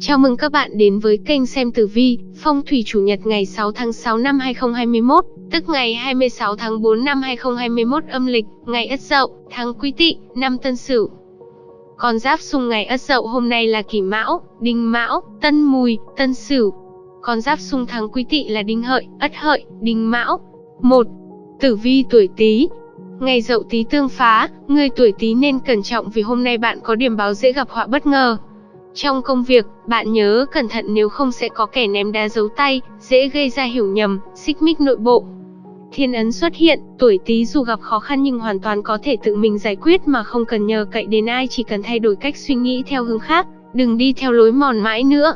Chào mừng các bạn đến với kênh xem tử vi, phong thủy chủ nhật ngày 6 tháng 6 năm 2021, tức ngày 26 tháng 4 năm 2021 âm lịch, ngày Ất Dậu, tháng Quý Tỵ, năm Tân Sửu. Con giáp xung ngày Ất Dậu hôm nay là Kỷ Mão, Đinh Mão, Tân Mùi, Tân Sửu. Con giáp xung tháng Quý Tỵ là Đinh Hợi, Ất Hợi, Đinh Mão. 1. Tử vi tuổi Tý. Ngày Dậu Tý tương phá, người tuổi Tý nên cẩn trọng vì hôm nay bạn có điểm báo dễ gặp họa bất ngờ. Trong công việc, bạn nhớ cẩn thận nếu không sẽ có kẻ ném đá giấu tay, dễ gây ra hiểu nhầm, xích mích nội bộ. Thiên ấn xuất hiện, tuổi Tý dù gặp khó khăn nhưng hoàn toàn có thể tự mình giải quyết mà không cần nhờ cậy đến ai chỉ cần thay đổi cách suy nghĩ theo hướng khác, đừng đi theo lối mòn mãi nữa.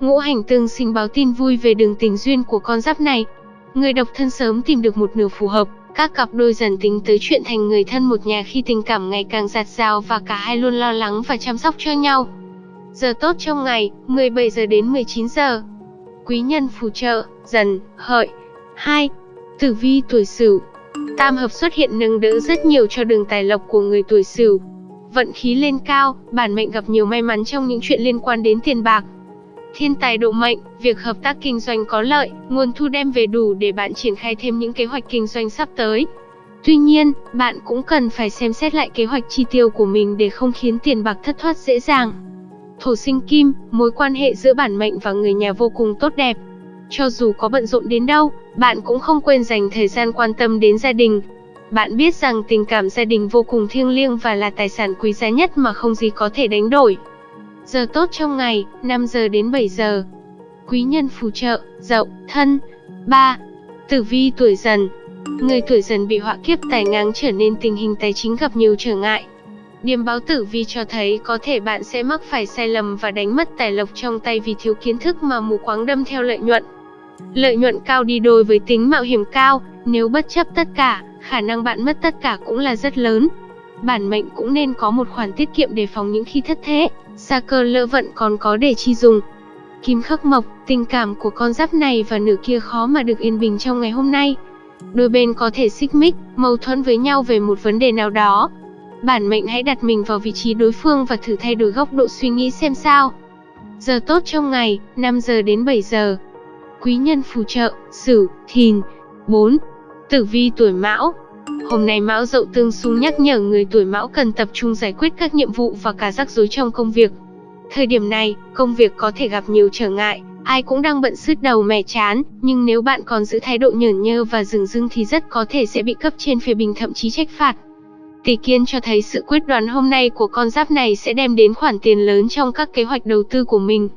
Ngũ hành tương sinh báo tin vui về đường tình duyên của con giáp này. Người độc thân sớm tìm được một nửa phù hợp, các cặp đôi dần tính tới chuyện thành người thân một nhà khi tình cảm ngày càng giạt rào và cả hai luôn lo lắng và chăm sóc cho nhau. Giờ tốt trong ngày, 17 giờ đến 19 giờ. Quý nhân phù trợ, dần, hợi. 2. Tử vi tuổi Sửu. Tam hợp xuất hiện nâng đỡ rất nhiều cho đường tài lộc của người tuổi Sửu. Vận khí lên cao, bản mệnh gặp nhiều may mắn trong những chuyện liên quan đến tiền bạc. Thiên tài độ mệnh, việc hợp tác kinh doanh có lợi, nguồn thu đem về đủ để bạn triển khai thêm những kế hoạch kinh doanh sắp tới. Tuy nhiên, bạn cũng cần phải xem xét lại kế hoạch chi tiêu của mình để không khiến tiền bạc thất thoát dễ dàng. Thổ sinh kim, mối quan hệ giữa bản mệnh và người nhà vô cùng tốt đẹp. Cho dù có bận rộn đến đâu, bạn cũng không quên dành thời gian quan tâm đến gia đình. Bạn biết rằng tình cảm gia đình vô cùng thiêng liêng và là tài sản quý giá nhất mà không gì có thể đánh đổi. Giờ tốt trong ngày, 5 giờ đến 7 giờ. Quý nhân phù trợ, dậu, thân. 3. Tử vi tuổi dần. Người tuổi dần bị họa kiếp tài ngáng trở nên tình hình tài chính gặp nhiều trở ngại. Điềm báo tử vi cho thấy có thể bạn sẽ mắc phải sai lầm và đánh mất tài lộc trong tay vì thiếu kiến thức mà mù quáng đâm theo lợi nhuận. Lợi nhuận cao đi đôi với tính mạo hiểm cao, nếu bất chấp tất cả, khả năng bạn mất tất cả cũng là rất lớn. Bản mệnh cũng nên có một khoản tiết kiệm để phòng những khi thất thế, xa cơ lỡ vận còn có để chi dùng. Kim khắc mộc, tình cảm của con giáp này và nửa kia khó mà được yên bình trong ngày hôm nay. Đôi bên có thể xích mích, mâu thuẫn với nhau về một vấn đề nào đó, Bản mệnh hãy đặt mình vào vị trí đối phương và thử thay đổi góc độ suy nghĩ xem sao. Giờ tốt trong ngày, 5 giờ đến 7 giờ. Quý nhân phù trợ, Sửu, Thìn. 4. Tử vi tuổi Mão. Hôm nay Mão Dậu tương xung nhắc nhở người tuổi Mão cần tập trung giải quyết các nhiệm vụ và cả rắc rối trong công việc. Thời điểm này, công việc có thể gặp nhiều trở ngại, ai cũng đang bận sứt đầu mẻ chán, nhưng nếu bạn còn giữ thái độ nhởn nhơ và dừng dưng thì rất có thể sẽ bị cấp trên phê bình thậm chí trách phạt. Tỷ kiên cho thấy sự quyết đoán hôm nay của con giáp này sẽ đem đến khoản tiền lớn trong các kế hoạch đầu tư của mình.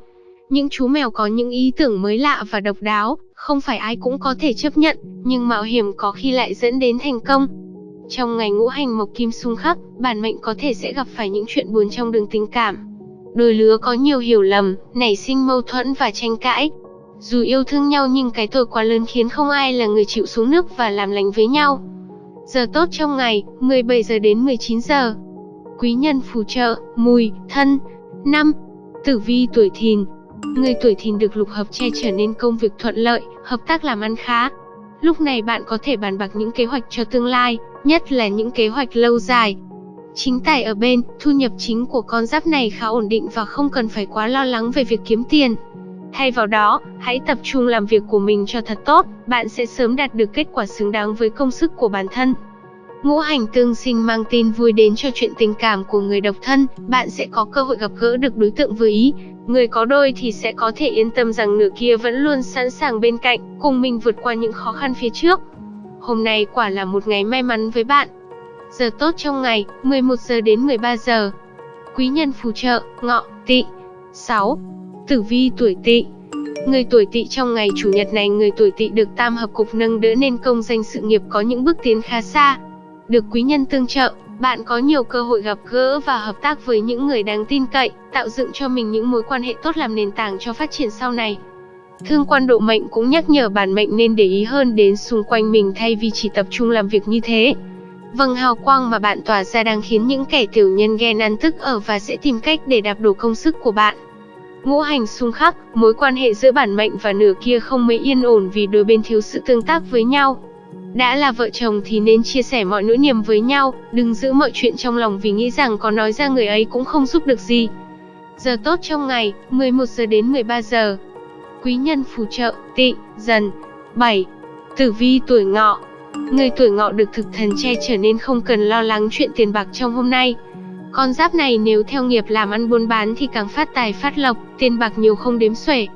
Những chú mèo có những ý tưởng mới lạ và độc đáo, không phải ai cũng có thể chấp nhận, nhưng mạo hiểm có khi lại dẫn đến thành công. Trong ngày ngũ hành mộc kim xung khắc, bản mệnh có thể sẽ gặp phải những chuyện buồn trong đường tình cảm. Đôi lứa có nhiều hiểu lầm, nảy sinh mâu thuẫn và tranh cãi. Dù yêu thương nhau nhưng cái tội quá lớn khiến không ai là người chịu xuống nước và làm lành với nhau. Giờ tốt trong ngày, 17 giờ đến 19 giờ. Quý nhân phù trợ, mùi, thân. 5. Tử vi tuổi thìn. Người tuổi thìn được lục hợp che trở nên công việc thuận lợi, hợp tác làm ăn khá. Lúc này bạn có thể bàn bạc những kế hoạch cho tương lai, nhất là những kế hoạch lâu dài. Chính tài ở bên, thu nhập chính của con giáp này khá ổn định và không cần phải quá lo lắng về việc kiếm tiền. Thay vào đó, hãy tập trung làm việc của mình cho thật tốt, bạn sẽ sớm đạt được kết quả xứng đáng với công sức của bản thân. Ngũ hành tương sinh mang tin vui đến cho chuyện tình cảm của người độc thân, bạn sẽ có cơ hội gặp gỡ được đối tượng vừa ý. Người có đôi thì sẽ có thể yên tâm rằng nửa kia vẫn luôn sẵn sàng bên cạnh, cùng mình vượt qua những khó khăn phía trước. Hôm nay quả là một ngày may mắn với bạn. Giờ tốt trong ngày, 11 giờ đến 13 giờ. Quý nhân phù trợ, ngọ, tỵ. 6. Tử vi tuổi tỵ Người tuổi tỵ trong ngày chủ nhật này người tuổi tỵ được tam hợp cục nâng đỡ nên công danh sự nghiệp có những bước tiến khá xa. Được quý nhân tương trợ, bạn có nhiều cơ hội gặp gỡ và hợp tác với những người đáng tin cậy, tạo dựng cho mình những mối quan hệ tốt làm nền tảng cho phát triển sau này. Thương quan độ mệnh cũng nhắc nhở bản mệnh nên để ý hơn đến xung quanh mình thay vì chỉ tập trung làm việc như thế. Vâng hào quang mà bạn tỏa ra đang khiến những kẻ tiểu nhân ghen ăn tức ở và sẽ tìm cách để đạp đổ công sức của bạn. Ngũ hành xung khắc, mối quan hệ giữa bản mệnh và nửa kia không mấy yên ổn vì đôi bên thiếu sự tương tác với nhau. Đã là vợ chồng thì nên chia sẻ mọi nỗi niềm với nhau, đừng giữ mọi chuyện trong lòng vì nghĩ rằng có nói ra người ấy cũng không giúp được gì. Giờ tốt trong ngày, 11 giờ đến 13 giờ. Quý nhân phù trợ, tị, dần. 7. Tử vi tuổi ngọ. Người tuổi ngọ được thực thần che trở nên không cần lo lắng chuyện tiền bạc trong hôm nay. Con giáp này nếu theo nghiệp làm ăn buôn bán thì càng phát tài phát lộc, tiền bạc nhiều không đếm xuể.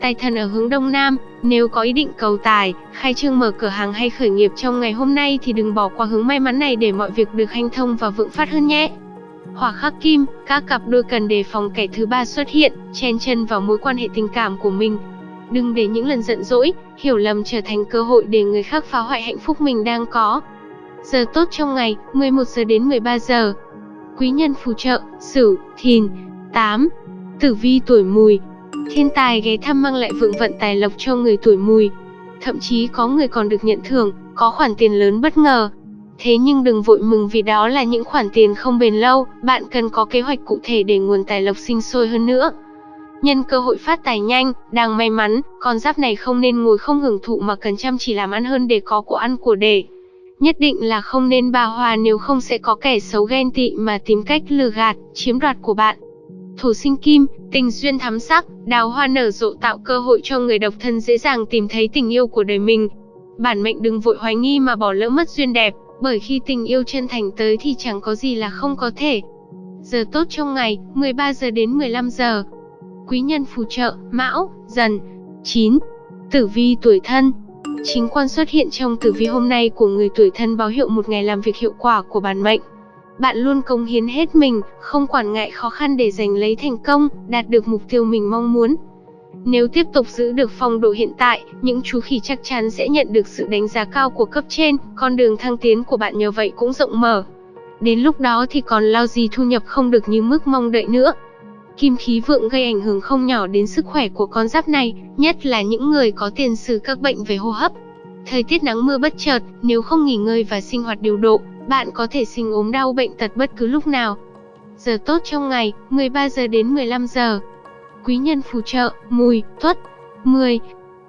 Tài thần ở hướng đông nam, nếu có ý định cầu tài, khai trương mở cửa hàng hay khởi nghiệp trong ngày hôm nay thì đừng bỏ qua hướng may mắn này để mọi việc được hanh thông và vượng phát hơn nhé. Hỏa khắc kim, các cặp đôi cần đề phòng kẻ thứ ba xuất hiện, chen chân vào mối quan hệ tình cảm của mình. Đừng để những lần giận dỗi, hiểu lầm trở thành cơ hội để người khác phá hoại hạnh phúc mình đang có. Giờ tốt trong ngày, 11 giờ đến 13 giờ. Quý nhân phù trợ, Sửu, Thìn. 8. Tử vi tuổi Mùi. Thiên tài ghé thăm mang lại vượng vận tài lộc cho người tuổi Mùi. Thậm chí có người còn được nhận thưởng, có khoản tiền lớn bất ngờ, Thế nhưng đừng vội mừng vì đó là những khoản tiền không bền lâu, bạn cần có kế hoạch cụ thể để nguồn tài lộc sinh sôi hơn nữa. Nhân cơ hội phát tài nhanh, đang may mắn, con giáp này không nên ngồi không hưởng thụ mà cần chăm chỉ làm ăn hơn để có của ăn của để. Nhất định là không nên bà hòa nếu không sẽ có kẻ xấu ghen tị mà tìm cách lừa gạt, chiếm đoạt của bạn. Thủ sinh kim, tình duyên thắm sắc, đào hoa nở rộ tạo cơ hội cho người độc thân dễ dàng tìm thấy tình yêu của đời mình. Bản mệnh đừng vội hoài nghi mà bỏ lỡ mất duyên đẹp, bởi khi tình yêu chân thành tới thì chẳng có gì là không có thể. Giờ tốt trong ngày, 13 giờ đến 15 giờ. Quý nhân phù trợ, Mão, Dần. 9. Tử vi tuổi thân. Chính quan xuất hiện trong tử vi hôm nay của người tuổi thân báo hiệu một ngày làm việc hiệu quả của bản mệnh. Bạn luôn cống hiến hết mình, không quản ngại khó khăn để giành lấy thành công, đạt được mục tiêu mình mong muốn. Nếu tiếp tục giữ được phong độ hiện tại, những chú khỉ chắc chắn sẽ nhận được sự đánh giá cao của cấp trên, con đường thăng tiến của bạn nhờ vậy cũng rộng mở. Đến lúc đó thì còn lao gì thu nhập không được như mức mong đợi nữa. Kim khí vượng gây ảnh hưởng không nhỏ đến sức khỏe của con giáp này, nhất là những người có tiền sử các bệnh về hô hấp. Thời tiết nắng mưa bất chợt, nếu không nghỉ ngơi và sinh hoạt điều độ, bạn có thể sinh ốm đau bệnh tật bất cứ lúc nào. Giờ tốt trong ngày, 13 giờ đến 15 giờ quý nhân phù trợ, mùi, tuất. 10.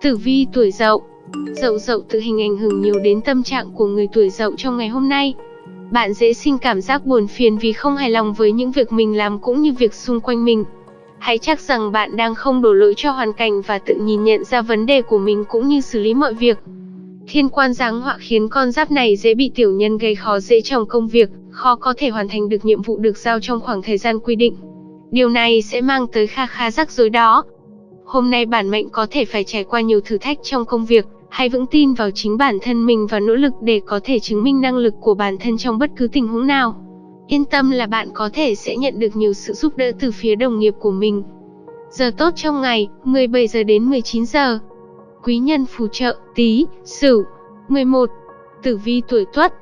Tử vi tuổi dậu Dậu dậu tự hình ảnh hưởng nhiều đến tâm trạng của người tuổi dậu trong ngày hôm nay. Bạn dễ sinh cảm giác buồn phiền vì không hài lòng với những việc mình làm cũng như việc xung quanh mình. Hãy chắc rằng bạn đang không đổ lỗi cho hoàn cảnh và tự nhìn nhận ra vấn đề của mình cũng như xử lý mọi việc. Thiên quan giáng họa khiến con giáp này dễ bị tiểu nhân gây khó dễ trong công việc, khó có thể hoàn thành được nhiệm vụ được giao trong khoảng thời gian quy định. Điều này sẽ mang tới kha khá rắc rối đó. Hôm nay bản mệnh có thể phải trải qua nhiều thử thách trong công việc, hãy vững tin vào chính bản thân mình và nỗ lực để có thể chứng minh năng lực của bản thân trong bất cứ tình huống nào. Yên tâm là bạn có thể sẽ nhận được nhiều sự giúp đỡ từ phía đồng nghiệp của mình. Giờ tốt trong ngày, 17 giờ đến 19 giờ. Quý nhân phù trợ, tí, sửu. 11. Tử vi tuổi tuất,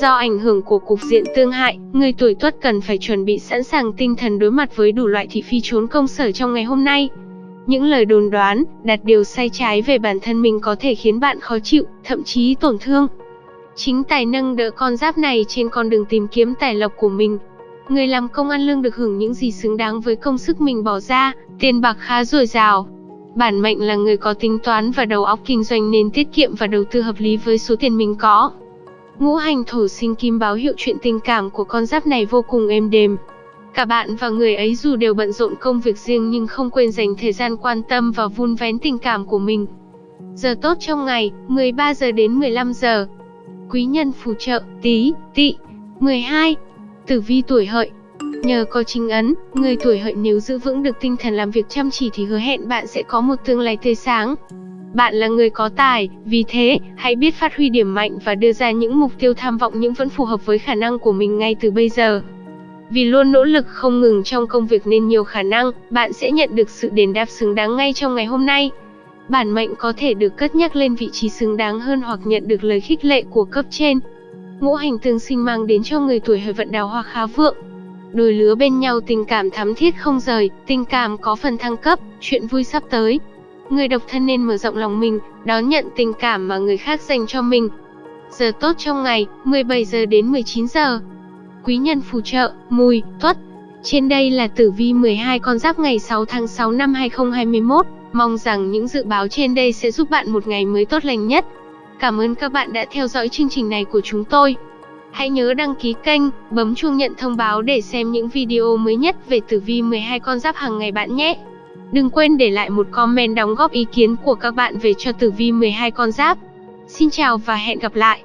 Do ảnh hưởng của cục diện tương hại, người tuổi tuất cần phải chuẩn bị sẵn sàng tinh thần đối mặt với đủ loại thị phi trốn công sở trong ngày hôm nay. Những lời đồn đoán, đặt điều sai trái về bản thân mình có thể khiến bạn khó chịu, thậm chí tổn thương. Chính tài nâng đỡ con giáp này trên con đường tìm kiếm tài lộc của mình. Người làm công ăn lương được hưởng những gì xứng đáng với công sức mình bỏ ra, tiền bạc khá dồi dào. Bản mệnh là người có tính toán và đầu óc kinh doanh nên tiết kiệm và đầu tư hợp lý với số tiền mình có. Ngũ hành thổ sinh kim báo hiệu chuyện tình cảm của con giáp này vô cùng êm đềm. Cả bạn và người ấy dù đều bận rộn công việc riêng nhưng không quên dành thời gian quan tâm và vun vén tình cảm của mình. Giờ tốt trong ngày, 13 giờ đến 15 giờ. Quý nhân phù trợ, tí, tị. 12. Tử vi tuổi hợi. Nhờ có chính ấn, người tuổi hợi nếu giữ vững được tinh thần làm việc chăm chỉ thì hứa hẹn bạn sẽ có một tương lai tươi sáng. Bạn là người có tài, vì thế, hãy biết phát huy điểm mạnh và đưa ra những mục tiêu tham vọng nhưng vẫn phù hợp với khả năng của mình ngay từ bây giờ. Vì luôn nỗ lực không ngừng trong công việc nên nhiều khả năng, bạn sẽ nhận được sự đền đáp xứng đáng ngay trong ngày hôm nay. Bản mệnh có thể được cất nhắc lên vị trí xứng đáng hơn hoặc nhận được lời khích lệ của cấp trên. Ngũ hành tương sinh mang đến cho người tuổi hợi vận đào hoa khá vượng. Đôi lứa bên nhau tình cảm thắm thiết không rời, tình cảm có phần thăng cấp, chuyện vui sắp tới, Người độc thân nên mở rộng lòng mình, đón nhận tình cảm mà người khác dành cho mình. Giờ tốt trong ngày, 17 giờ đến 19 giờ. Quý nhân phù trợ, mùi, tuất. Trên đây là tử vi 12 con giáp ngày 6 tháng 6 năm 2021. Mong rằng những dự báo trên đây sẽ giúp bạn một ngày mới tốt lành nhất. Cảm ơn các bạn đã theo dõi chương trình này của chúng tôi. Hãy nhớ đăng ký kênh, bấm chuông nhận thông báo để xem những video mới nhất về tử vi 12 con giáp hàng ngày bạn nhé. Đừng quên để lại một comment đóng góp ý kiến của các bạn về cho tử vi 12 con giáp. Xin chào và hẹn gặp lại.